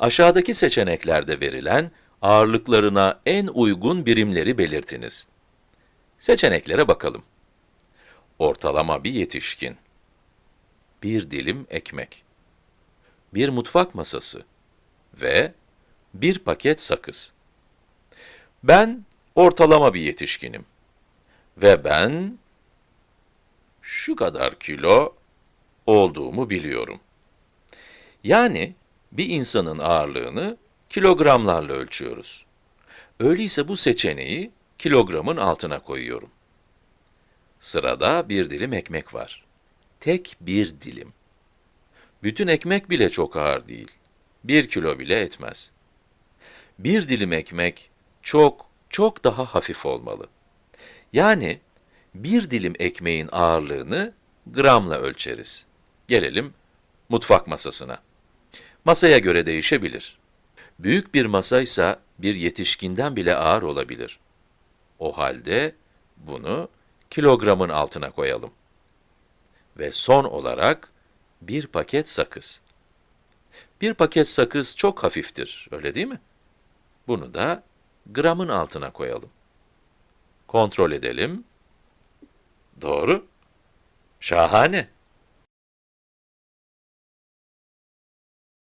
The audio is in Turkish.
Aşağıdaki seçeneklerde verilen ağırlıklarına en uygun birimleri belirtiniz. Seçeneklere bakalım. Ortalama bir yetişkin. Bir dilim ekmek. Bir mutfak masası. Ve bir paket sakız. Ben ortalama bir yetişkinim. Ve ben şu kadar kilo olduğumu biliyorum. Yani bir insanın ağırlığını kilogramlarla ölçüyoruz. Öyleyse bu seçeneği kilogramın altına koyuyorum. Sırada bir dilim ekmek var. Tek bir dilim. Bütün ekmek bile çok ağır değil. Bir kilo bile etmez. Bir dilim ekmek çok, çok daha hafif olmalı. Yani bir dilim ekmeğin ağırlığını gramla ölçeriz. Gelelim mutfak masasına. Masaya göre değişebilir. Büyük bir masaysa bir yetişkinden bile ağır olabilir. O halde bunu kilogramın altına koyalım. Ve son olarak bir paket sakız. Bir paket sakız çok hafiftir, öyle değil mi? Bunu da gramın altına koyalım. Kontrol edelim. Doğru. Şahane.